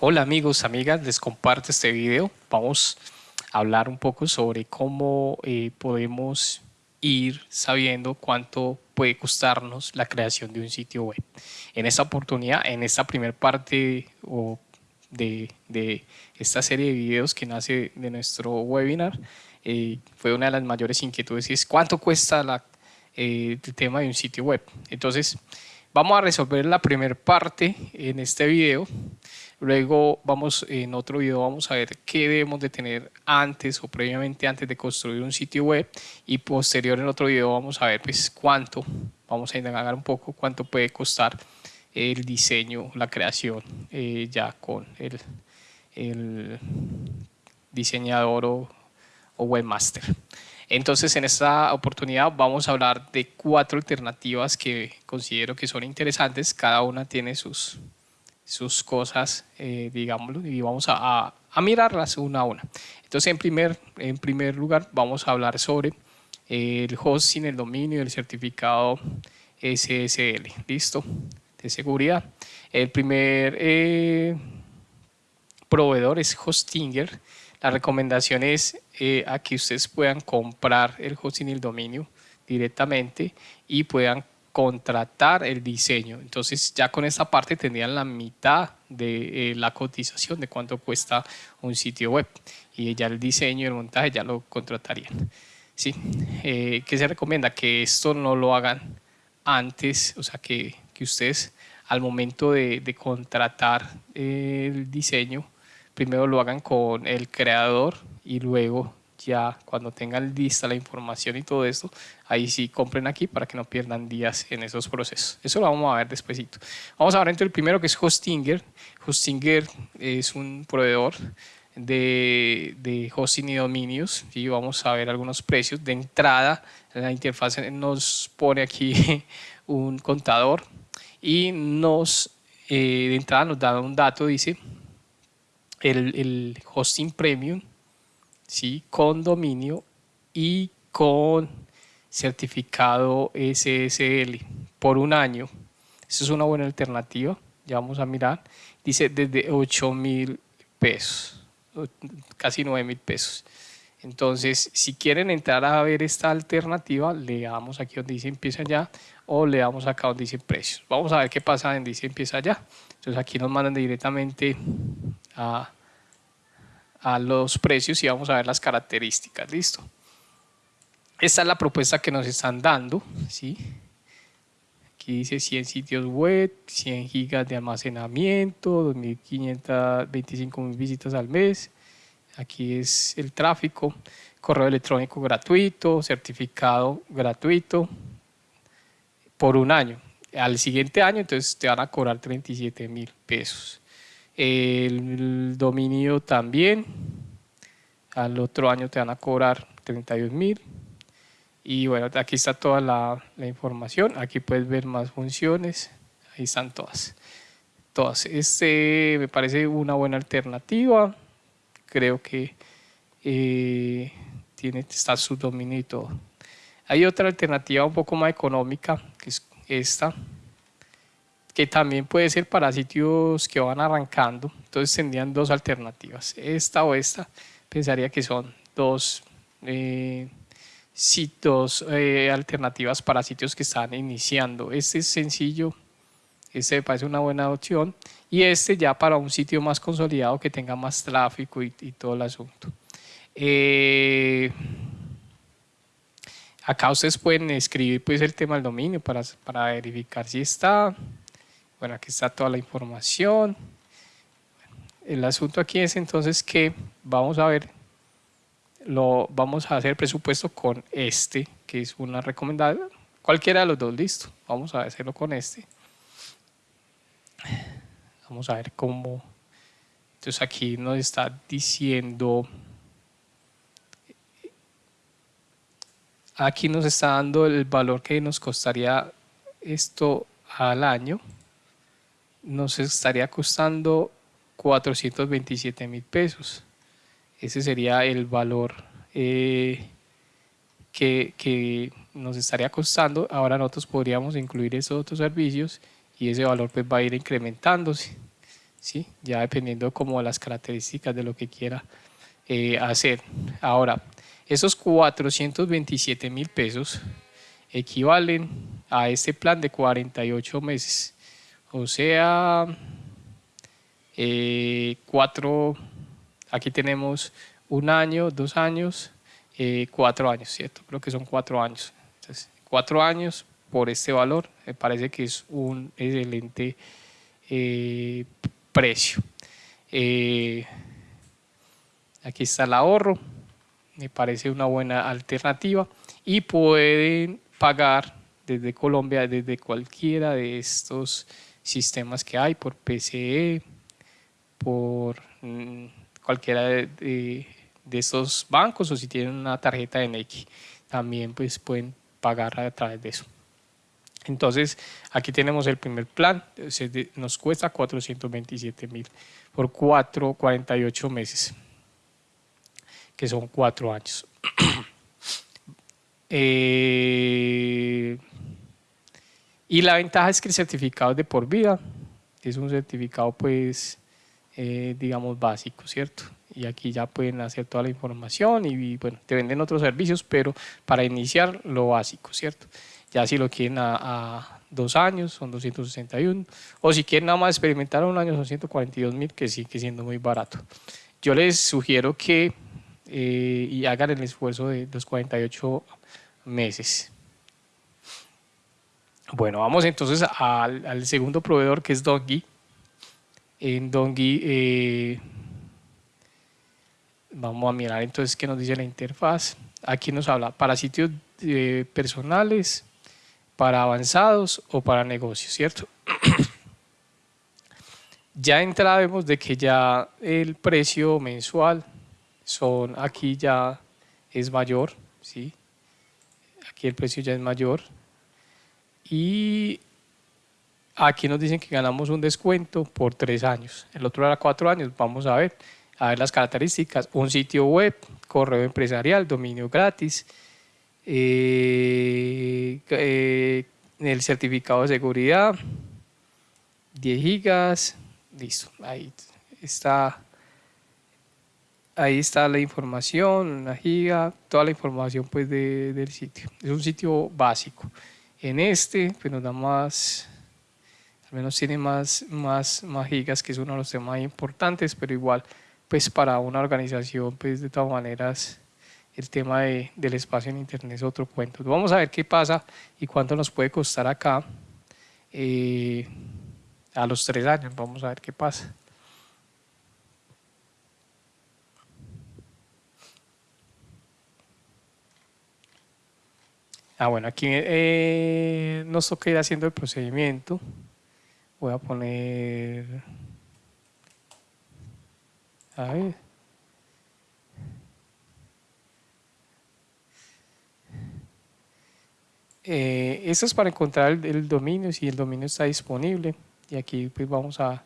Hola amigos, amigas, les comparto este video. Vamos a hablar un poco sobre cómo eh, podemos ir sabiendo cuánto puede costarnos la creación de un sitio web. En esta oportunidad, en esta primera parte de, de, esta serie de videos que nace de nuestro webinar, eh, fue una de las mayores inquietudes es cuánto cuesta eh, el tema de un sitio web. Entonces, vamos a resolver la primera parte en este video Luego vamos, en otro video vamos a ver qué debemos de tener antes o previamente antes de construir un sitio web y posterior en otro video vamos a ver pues cuánto, vamos a indagar un poco cuánto puede costar el diseño, la creación eh, ya con el, el diseñador o, o webmaster. Entonces en esta oportunidad vamos a hablar de cuatro alternativas que considero que son interesantes, cada una tiene sus sus cosas, eh, digámoslo, y vamos a, mirarlas una a una. Entonces, en primer, en primer lugar, vamos a hablar sobre el hosting, el dominio, el certificado SSL, ¿listo? De seguridad. El primer eh, proveedor es Hostinger. La recomendación es eh, a que ustedes puedan comprar el hosting y el dominio directamente y puedan contratar el diseño. Entonces ya con esta parte tendrían la mitad de eh, la cotización de cuánto cuesta un sitio web y ya el diseño y el montaje ya lo contratarían. ¿Sí? Eh, ¿Qué se recomienda? Que esto no lo hagan antes, o sea que, que ustedes al momento de, de contratar el diseño, primero lo hagan con el creador y luego ya cuando tengan lista la información y todo esto, ahí sí compren aquí para que no pierdan días en esos procesos. Eso lo vamos a ver despuesito. Vamos a ver entre el primero que es Hostinger. Hostinger es un proveedor de, de hosting y dominios y vamos a ver algunos precios. De entrada, la interfaz nos pone aquí un contador y nos, eh, de entrada nos da un dato, dice el, el hosting premium ¿sí? con dominio y con certificado SSL por un año. Esa es una buena alternativa, ya vamos a mirar. Dice desde 8 mil pesos, casi 9 mil pesos. Entonces, si quieren entrar a ver esta alternativa, le damos aquí donde dice empieza ya o le damos acá donde dice precios. Vamos a ver qué pasa en dice empieza ya. Entonces aquí nos mandan directamente a a los precios y vamos a ver las características, listo. Esta es la propuesta que nos están dando, ¿sí? Aquí dice 100 sitios web, 100 gigas de almacenamiento, 2.525 mil visitas al mes. Aquí es el tráfico, correo electrónico gratuito, certificado gratuito por un año. Al siguiente año entonces te van a cobrar 37 mil pesos el dominio también, al otro año te van a cobrar 32 mil y bueno, aquí está toda la, información, aquí puedes ver más funciones, ahí están todas. Todas. Este me parece una buena alternativa, creo que eh, tiene, está su dominio y todo. Hay otra alternativa un poco más económica, que es esta, que también puede ser para sitios que van arrancando. Entonces tendrían dos alternativas, esta o esta. Pensaría que son dos eh, sitios, eh, alternativas para sitios que están iniciando. Este es sencillo, este me parece una buena opción. Y este ya para un sitio más consolidado que tenga más tráfico y, todo el asunto. Eh, acá ustedes pueden escribir pues, el tema del dominio para, para verificar si está. Bueno, aquí está toda la información. El asunto aquí es entonces que vamos a ver, lo vamos a hacer presupuesto con este, que es una recomendada, cualquiera de los dos, listo. Vamos a hacerlo con este. Vamos a ver cómo, entonces aquí nos está diciendo, aquí nos está dando el valor que nos costaría esto al año nos estaría costando 427 mil pesos. Ese sería el valor eh, que, nos estaría costando. Ahora nosotros podríamos incluir esos otros servicios y ese valor pues va a ir incrementándose. ¿sí? ya dependiendo como las características de lo que quiera eh, hacer. Ahora, esos 427 mil pesos equivalen a este plan de 48 meses, o sea, eh, cuatro, aquí tenemos un año, dos años, eh, cuatro años, ¿cierto? Creo que son cuatro años. Entonces, cuatro años por este valor, me parece que es un excelente eh, precio. Aquí está el ahorro, me parece una buena alternativa y pueden pagar desde Colombia, desde cualquiera de estos sistemas que hay, por PCE, por mm, cualquiera de, estos bancos o si tienen una tarjeta de Nike, también pues pueden pagar a través de eso. Entonces, aquí tenemos el primer plan, nos cuesta 427 mil por 4, 48 meses, que son 4 años. Eh, y la ventaja es que el certificado es de por vida, es un certificado pues, eh, digamos, básico, ¿cierto? Y aquí ya pueden hacer toda la información y, bueno, te venden otros servicios, pero para iniciar lo básico, ¿cierto? Ya si lo quieren a, dos años, son 261. O si quieren nada más experimentar un año, son 142 mil, que sigue siendo muy barato. Yo les sugiero que eh, y hagan el esfuerzo de los 48 meses. Bueno, vamos entonces al, segundo proveedor que es Dongi. En Dongi eh, vamos a mirar entonces qué nos dice la interfaz. Aquí nos habla para sitios eh, personales, para avanzados o para negocios, ¿cierto? ya entrada vemos de que ya el precio mensual son aquí ya es mayor, ¿sí? Aquí el precio ya es mayor. Y aquí nos dicen que ganamos un descuento por tres años. El otro era cuatro años. Vamos a ver, a ver las características. Un sitio web, correo empresarial, dominio gratis, eh, eh, el certificado de seguridad, 10 gigas, listo, ahí está, ahí está la información, una giga, toda la información pues del sitio, es un sitio básico. En este pues nos da más, al menos tiene más, más, más gigas, que es uno de los temas importantes, pero igual pues para una organización pues de todas maneras el tema del espacio en internet es otro cuento. Vamos a ver qué pasa y cuánto nos puede costar acá eh, a los tres años. Vamos a ver qué pasa. Ah, bueno, aquí eh, nos toca ir haciendo el procedimiento. Voy a poner... A ver. Eh, esto es para encontrar el, dominio, si el dominio está disponible. Y aquí pues vamos a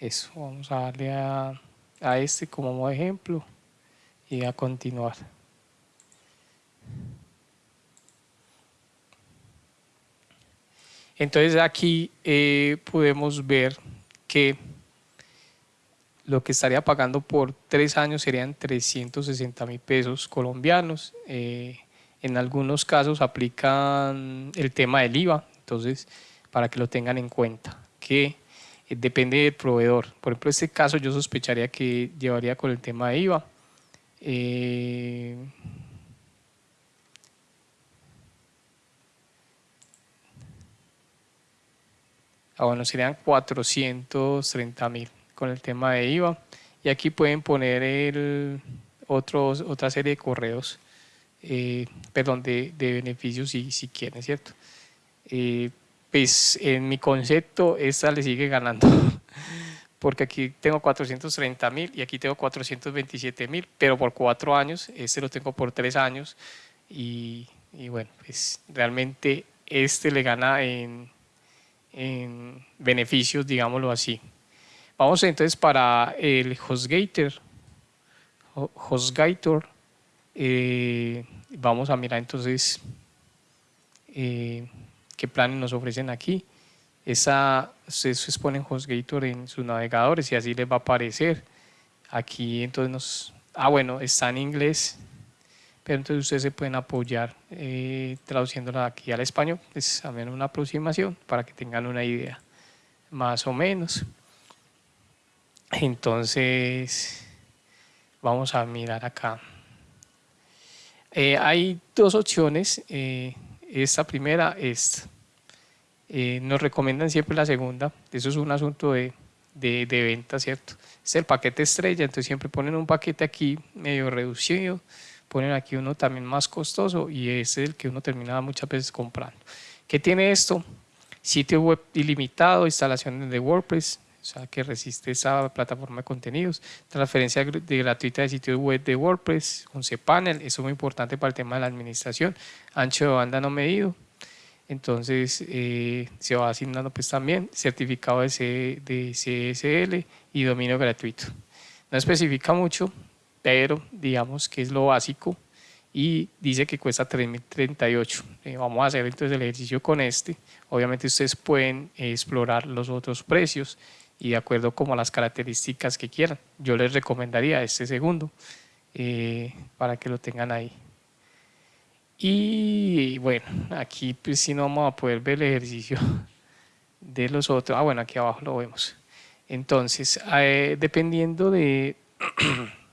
eso, vamos a darle a, a este como ejemplo y a continuar. Entonces aquí eh, podemos ver que lo que estaría pagando por tres años serían 360 mil pesos colombianos. Eh, en algunos casos aplican el tema del IVA, entonces para que lo tengan en cuenta, que eh, depende del proveedor. Por ejemplo, este caso yo sospecharía que llevaría con el tema de IVA. Ah, bueno, serían 430 mil con el tema de IVA. Y aquí pueden poner el otros, otra serie de correos eh, perdón, de, beneficios si, si quieren, ¿cierto? Eh, pues en mi concepto esta le sigue ganando porque aquí tengo 430 mil y aquí tengo 427 mil, pero por cuatro años, este lo tengo por tres años y, y bueno, pues realmente este le gana en, en beneficios, digámoslo así. Vamos entonces para el HostGator. HostGator eh, vamos a mirar entonces eh, qué planes nos ofrecen aquí. esa, ustedes ponen HostGator en sus navegadores y así les va a aparecer. Aquí entonces nos, ah bueno, está en inglés, pero entonces ustedes se pueden apoyar eh, traduciéndola aquí al español, es menos una aproximación para que tengan una idea más o menos. Entonces, vamos a mirar acá. Eh, hay dos opciones, eh, esta primera es, nos recomiendan siempre la segunda, eso es un asunto de, de, de venta, ¿cierto? Es el paquete estrella, entonces siempre ponen un paquete aquí medio reducido, ponen aquí uno también más costoso y es el que uno termina muchas veces comprando. ¿Qué tiene esto? Sitio web ilimitado, instalación de WordPress, o sea, que resiste esa plataforma de contenidos, transferencia de gratuita de sitio web de WordPress con cPanel, eso es muy importante para el tema de la administración, ancho de banda no medido, entonces eh, se va asignando pues también certificado de, de CSL y dominio gratuito. No especifica mucho, pero digamos que es lo básico y dice que cuesta 3.038. Eh, vamos a hacer entonces el ejercicio con este. Obviamente ustedes pueden explorar los otros precios y de acuerdo como a las características que quieran. Yo les recomendaría este segundo eh, para que lo tengan ahí. Y bueno, aquí pues si no vamos a poder ver el ejercicio de los otros. Ah, bueno, aquí abajo lo vemos. Entonces, eh, dependiendo de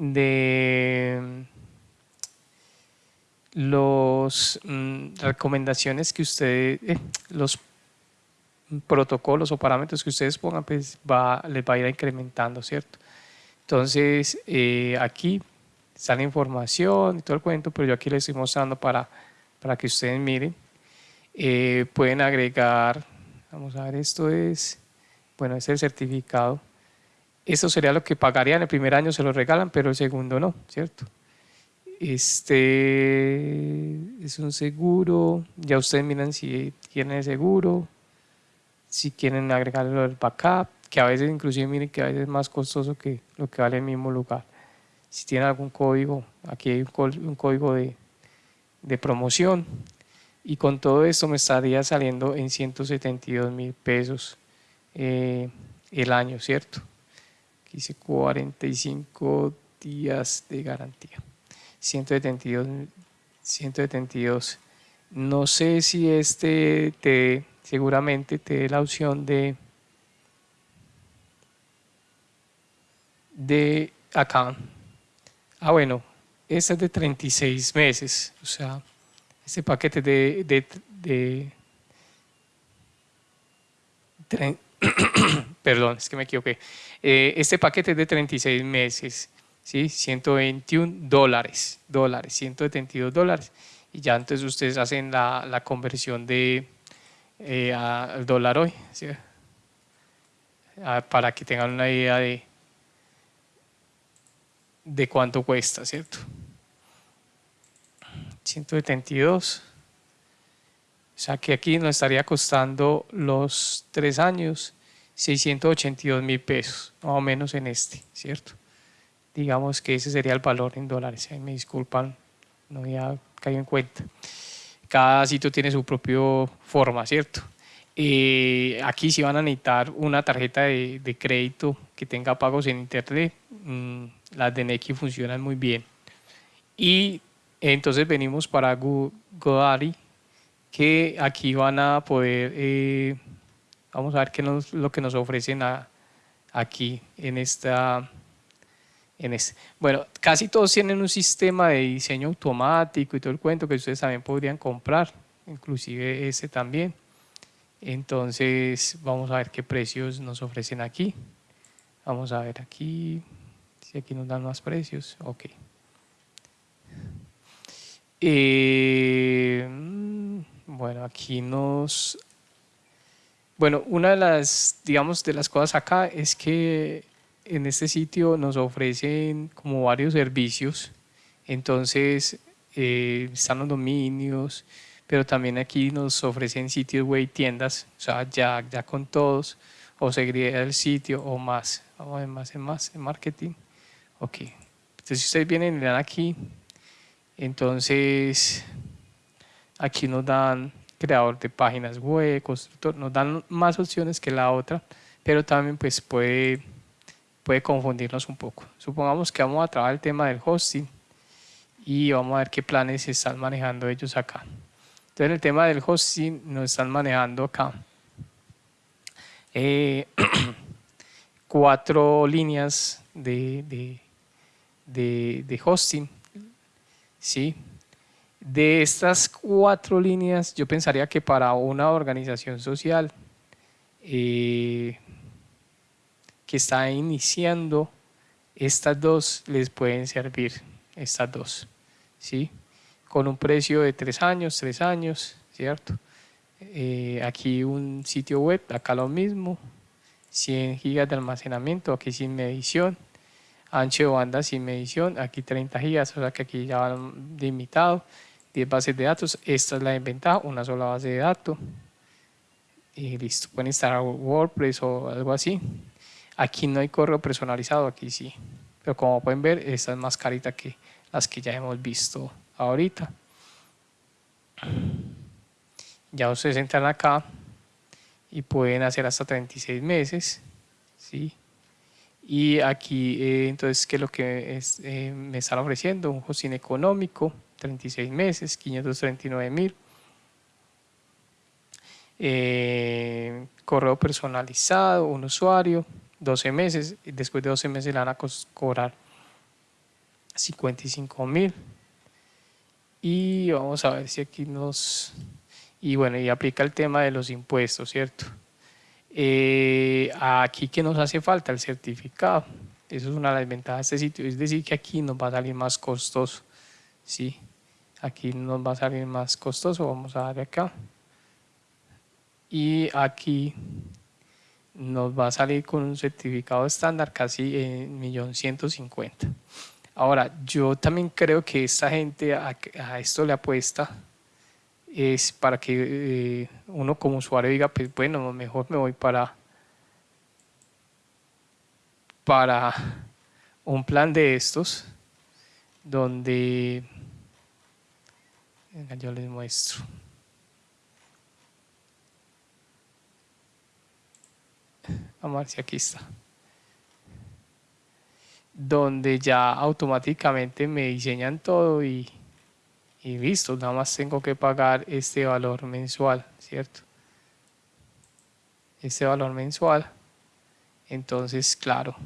de los mm, recomendaciones que ustedes, eh, los protocolos o parámetros que ustedes pongan, pues les va a ir incrementando, ¿cierto? Entonces, eh, aquí está la información y todo el cuento, pero yo aquí les estoy mostrando para, para que ustedes miren. Eh, pueden agregar, vamos a ver, esto es, bueno, es el certificado eso sería lo que pagarían el primer año, se lo regalan, pero el segundo no, ¿cierto? Este es un seguro, ya ustedes miran si tienen el seguro, si quieren agregarlo al backup, que a veces inclusive miren que a veces es más costoso que lo que vale el mismo lugar. Si tienen algún código, aquí hay un, código de, promoción y con todo esto me estaría saliendo en 172 mil pesos eh, el año, ¿cierto? Dice 45 días de garantía. 172, 172. No sé si este te seguramente te dé la opción de de acá. Ah, bueno, este es de 36 meses, o sea, este paquete de, de, de, de perdón, es que me equivoqué. Eh, este paquete es de 36 meses, ¿sí? 121 dólares, dólares, 172 dólares. Y ya entonces ustedes hacen la, conversión de eh, al dólar hoy, ah, para que tengan una idea de, de cuánto cuesta, ¿cierto? 172. O sea que aquí nos estaría costando los tres años 682 mil pesos, más o menos en este, ¿cierto? Digamos que ese sería el valor en dólares, me disculpan, no había caído en cuenta. Cada sitio tiene su propia forma, ¿cierto? Eh, aquí si van a necesitar una tarjeta de, crédito que tenga pagos en internet, mm, las de Neki funcionan muy bien. Y entonces venimos para Godaddy, que aquí van a poder eh, Vamos a ver qué es lo que nos ofrecen aquí en esta... En este. Bueno, casi todos tienen un sistema de diseño automático y todo el cuento que ustedes también podrían comprar, inclusive ese también. Entonces, vamos a ver qué precios nos ofrecen aquí. Vamos a ver aquí, si aquí nos dan más precios. Ok. Eh, mm, bueno, aquí nos bueno, una de las, digamos, de las cosas acá es que en este sitio nos ofrecen como varios servicios, entonces eh, están los dominios, pero también aquí nos ofrecen sitios web y tiendas, o sea, ya, ya con todos, o seguiría el sitio o más. Vamos a ver más en más en marketing. Ok, entonces si ustedes vienen y dan aquí, entonces aquí nos dan creador de páginas web, constructor, nos dan más opciones que la otra, pero también pues puede, puede confundirnos un poco. Supongamos que vamos a trabajar el tema del hosting y vamos a ver qué planes están manejando ellos acá. Entonces en el tema del hosting nos están manejando acá eh, cuatro líneas de, de, de, hosting. ¿sí? De estas cuatro líneas, yo pensaría que para una organización social eh, que está iniciando, estas dos les pueden servir, estas dos, ¿sí? Con un precio de tres años, tres años, ¿cierto? Eh, aquí un sitio web, acá lo mismo, 100 gigas de almacenamiento, aquí sin medición, ancho de banda sin medición, aquí 30 gigas, o sea que aquí ya van limitado, 10 bases de datos, esta es la ventaja, una sola base de datos, y listo, pueden instalar WordPress o algo así. Aquí no hay correo personalizado, aquí sí, pero como pueden ver, esta es más carita que las que ya hemos visto ahorita. Ya ustedes entran acá y pueden hacer hasta 36 meses, ¿sí? Y aquí, eh, entonces, ¿qué es lo que eh, me están ofreciendo? Un hosting económico, 36 meses, 539 mil. Eh, correo personalizado, un usuario, 12 meses, después de 12 meses le van a cobrar 55 mil. Y vamos a ver si aquí nos... Y bueno, y aplica el tema de los impuestos, ¿cierto? Eh, aquí que nos hace falta el certificado. Eso es una de las ventajas de este sitio. Es decir, que aquí nos va a salir más costoso. ¿sí? Aquí nos va a salir más costoso. Vamos a darle acá. Y aquí nos va a salir con un certificado estándar casi en 1.150.000. Ahora, yo también creo que esta gente a, esto le apuesta es para que eh, uno como usuario diga, pues bueno, mejor me voy para, para un plan de estos, donde, yo les muestro. Vamos a ver si aquí está. Donde ya automáticamente me diseñan todo y y listo, nada más tengo que pagar este valor mensual, ¿cierto? Este valor mensual. Entonces, claro,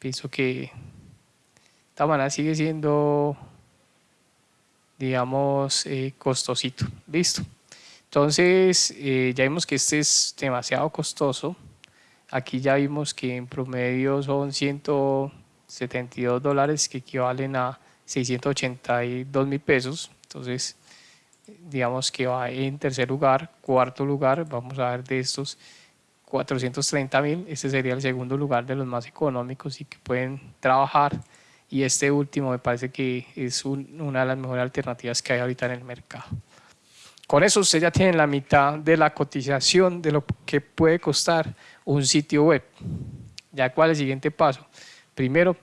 pienso que esta manera sigue siendo, digamos, eh, costosito. Listo. Entonces, eh, ya vimos que este es demasiado costoso. Aquí ya vimos que en promedio son 172 dólares que equivalen a 682 mil pesos. Entonces, digamos que va en tercer lugar, cuarto lugar, vamos a ver de estos 430 mil, este sería el segundo lugar de los más económicos y que pueden trabajar. Y este último me parece que es una de las mejores alternativas que hay ahorita en el mercado. Con eso usted ya tiene la mitad de la cotización de lo que puede costar un sitio web. Ya cuál es el siguiente paso. Primero,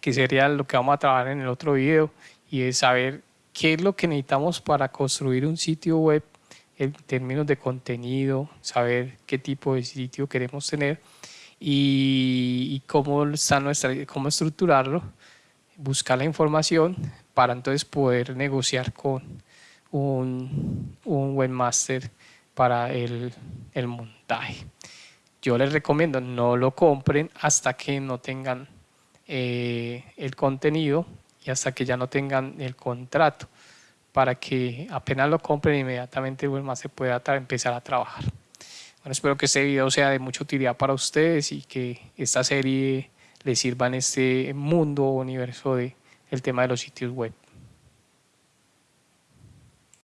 que sería lo que vamos a trabajar en el otro video, y es saber qué es lo que necesitamos para construir un sitio web en términos de contenido, saber qué tipo de sitio queremos tener y, cómo, está nuestra, cómo estructurarlo, buscar la información para entonces poder negociar con un, un webmaster para el, el montaje. Yo les recomiendo no lo compren hasta que no tengan eh, el contenido y hasta que ya no tengan el contrato para que apenas lo compren inmediatamente el se pueda empezar a trabajar. Bueno, espero que este video sea de mucha utilidad para ustedes y que esta serie les sirva en este mundo o universo de el tema de los sitios web.